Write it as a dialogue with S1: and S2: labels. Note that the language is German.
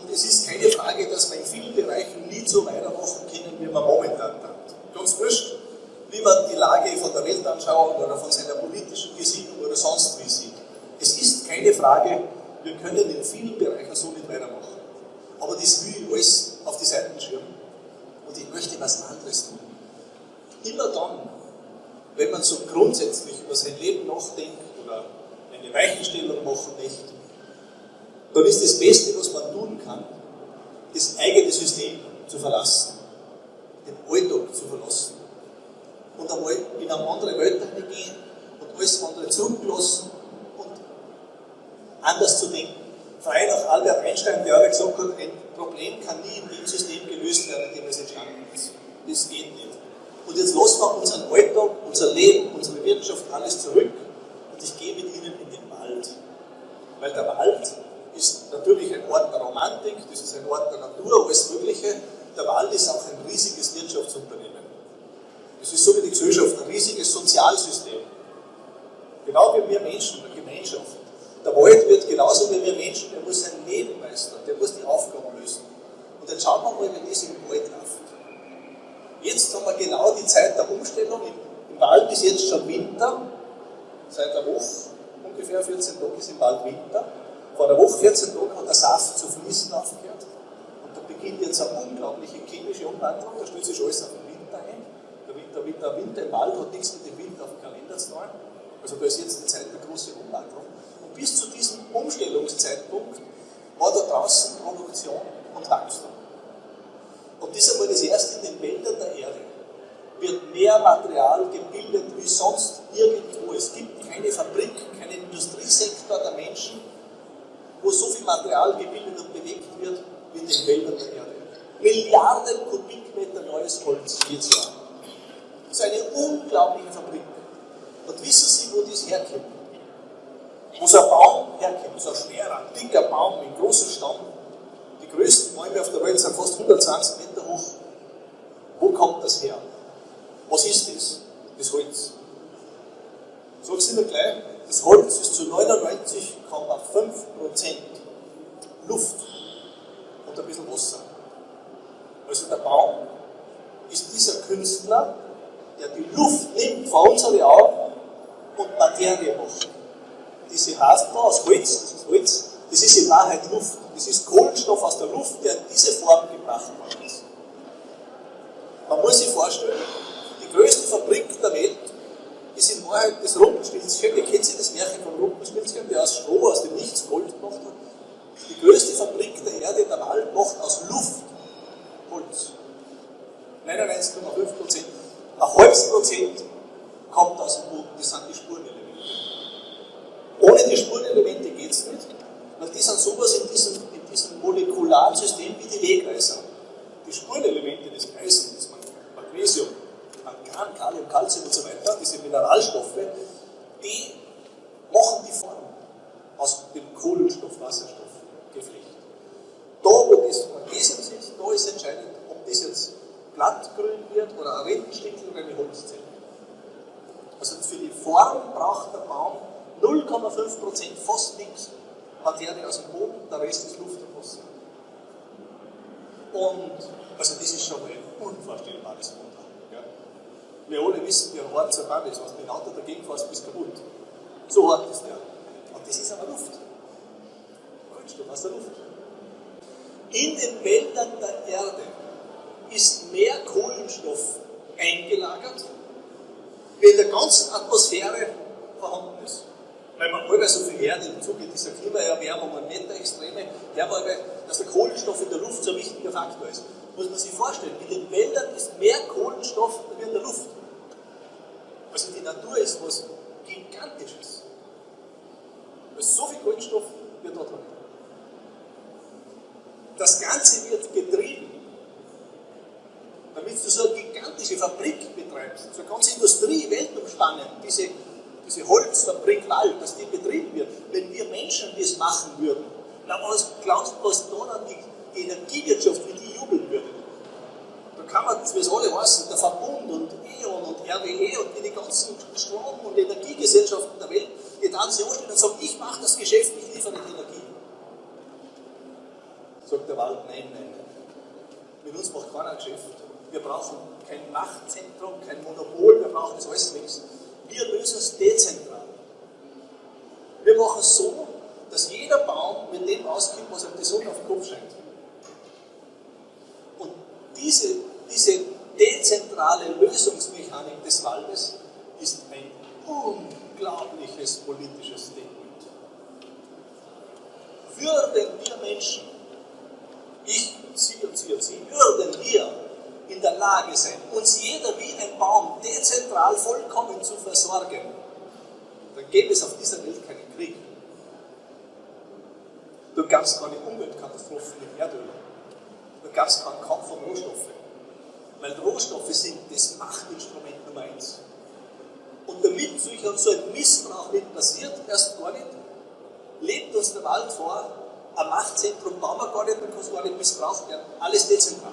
S1: Und es ist keine Frage, dass wir in vielen Bereichen nie so weitermachen können, wie wir momentan tun. Ganz wurscht, wie man die Lage von der Welt anschaut oder von seiner politischen Gesinnung oder sonst wie sieht. Es ist keine Frage, wir können in vielen Bereichen so nicht weitermachen. Aber das will ich alles auf die Seiten schirmen. Und ich möchte was anderes tun. Immer dann, wenn man so grundsätzlich über sein Leben nachdenkt oder eine Weichenstellung machen möchte, dann ist das Beste, was man tun kann, das eigene System zu verlassen, den Alltag zu verlassen und einmal in eine andere Welt gehen und alles andere zurücklassen und anders zu denken. Frei nach Albert Einstein, der auch gesagt hat, ein Problem kann nie in dem System gelöst werden, in dem es entstanden ist. Das geht nicht. Und jetzt lassen wir unseren Alltag, unser Leben, unsere Wirtschaft, alles zurück und ich gehe mit Ihnen in den Wald. Weil der Wald ist natürlich ein Ort der Romantik, das ist ein Ort der Natur, alles Mögliche. Der Wald ist auch ein riesiges Wirtschaftsunternehmen. Es ist so wie die Gesellschaft, ein riesiges Sozialsystem. Genau wie wir Menschen, eine Gemeinschaft. Der Wald wird genauso wie wir Menschen, der muss sein Leben meistern, der muss die Aufgaben lösen. Und jetzt schauen wir mal, wie das im Wald läuft. Jetzt haben wir genau die Zeit der Umstellung. Im Wald ist jetzt schon Winter, seit einer Woche, ungefähr 14 Tage ist im Wald Winter. Vor einer Woche, 14 Tagen, hat der Saft zu fließen aufgehört. Und da beginnt jetzt eine unglaubliche chemische Umwandlung, da stellt sich alles auf den Winter ein. Der Winter, der Winter im Wald hat nichts mit dem Winter auf dem Kalender zu tun. Also da ist jetzt die Zeit der großen Umwandlung. Und bis zu diesem Umstellungszeitpunkt war da draußen Produktion und Wachstum. Und das ist einmal das erste in den Wäldern der Erde. Wird mehr Material gebildet wie sonst irgendwo. Es gibt keine Fabrik, keinen Industriesektor der Menschen, wo so viel Material gebildet und bewegt wird wie in den Wäldern der Erde. Milliarden Kubikmeter neues Holz jedes Jahr. Das ist eine unglaubliche Fabrik. Und wissen Sie, wo das herkommt? Wo so ein Baum herkommt, so ein schwerer, dicker Baum mit großem Stamm. Die größten Bäume auf der Welt sind fast 120 Meter hoch. Wo kommt das her? Was ist das? Das Holz. Sag ich Ihnen gleich, das Holz ist zu 99,5% Luft und ein bisschen Wasser. Also der Baum ist dieser Künstler, der die Luft nimmt vor unsere Augen und Materie macht. Diese heißt da aus Holz, das ist Holz, das ist in Wahrheit Luft. Das ist Kohlenstoff aus der Luft, der in diese Form gebracht worden ist. Man muss sich vorstellen, die größte Fabrik der Welt Wahrheit das Rumpelstilzchen. Ihr kennt das Märchen vom Rumpelstilzchen, der aus Stroh, aus dem Nichts Gold gemacht hat? Die größte Fabrik der Erde, der Wald, macht aus Luft Holz. 99,5 Prozent. Ein halbes Prozent kommt aus dem Boden, das sind die Spurenelemente. Ohne die Spurenelemente geht es nicht, weil die sind sowas in diesem, in diesem molekularen System wie die Wegweiser. Die Spurenelemente des Eisen, das Magnesium, Mangan, Kalium, Calcium und so weiter, diese Mineralstoffe, die machen die Form aus dem Kohlenstoff-Wasserstoff-Geflecht. Da, wo das Magnesium sitzt, da ist entscheidend, ob das jetzt blattgrün wird oder ein Rentenstickel oder eine Holzzelle. Also für die Form braucht der Baum 0,5% fast nichts Materie aus dem Boden, der Rest ist Luft und Wasser. Und also das ist schon mal ein unvorstellbares Wunder. Wir alle wissen, wie hart so ein Baum ist. Was mit dem Auto dagegen fährst, bist kaputt. So hart ist der. Und das ist aber Luft. Kohlenstoff aus der Luft. In den Wäldern der Erde ist mehr Kohlenstoff eingelagert, wie in der ganzen Atmosphäre vorhanden ist. Weil man allweil so viel hört im Zuge dieser Klimaerwärmung und Wetterextreme, man dass der Kohlenstoff in der Luft so ein wichtiger Faktor ist. Muss man sich vorstellen, in den Wäldern ist mehr Kohlenstoff wie in der Luft. Also die Natur ist was Gigantisches. Also so viel Kohlenstoff wird dort drin. Das Ganze wird getrieben, damit du so eine gigantische Fabrik betreibst, so eine ganze Industrie weltumspannend, diese, diese Holzfabrik Wald, dass die betrieben wird. Wenn wir Menschen das machen würden, was glaubst du, was da dann die, die Energiewirtschaft, wie die jubeln würde? Kann man, wie es alle heißen, der Verbund und E.ON und RWE und die ganzen Strom- und Energiegesellschaften der Welt, die dann sich anstellen und sagen, ich mache das Geschäft, ich liefere die Energie. sagt der Wald, nein, nein, nein. Mit uns macht keiner Geschäft. Wir brauchen kein Machtzentrum, kein Monopol, wir brauchen das alles nichts. Wir lösen es dezentral. Wir machen es so, dass jeder Baum mit dem auskommt, was ihm die Sonne auf den Kopf scheint. Und diese, diese dezentrale Lösungsmechanik des Waldes ist ein unglaubliches politisches Statement. Würden wir Menschen, ich, Sie und Sie und Sie, würden wir in der Lage sein, uns jeder wie ein Baum dezentral vollkommen zu versorgen, dann gäbe es auf dieser Welt keinen Krieg. Du kannst keine Umweltkatastrophen mit Erdöl. Du kannst keinen Kampf um Rohstoffe. Weil Rohstoffe sind das Machtinstrument Nummer eins. Und damit sich so ein Missbrauch nicht passiert, erst gar nicht, lebt uns der Wald vor, ein Machtzentrum bauen wir gar nicht, dann kann es gar nicht missbraucht werden. Alles dezentral.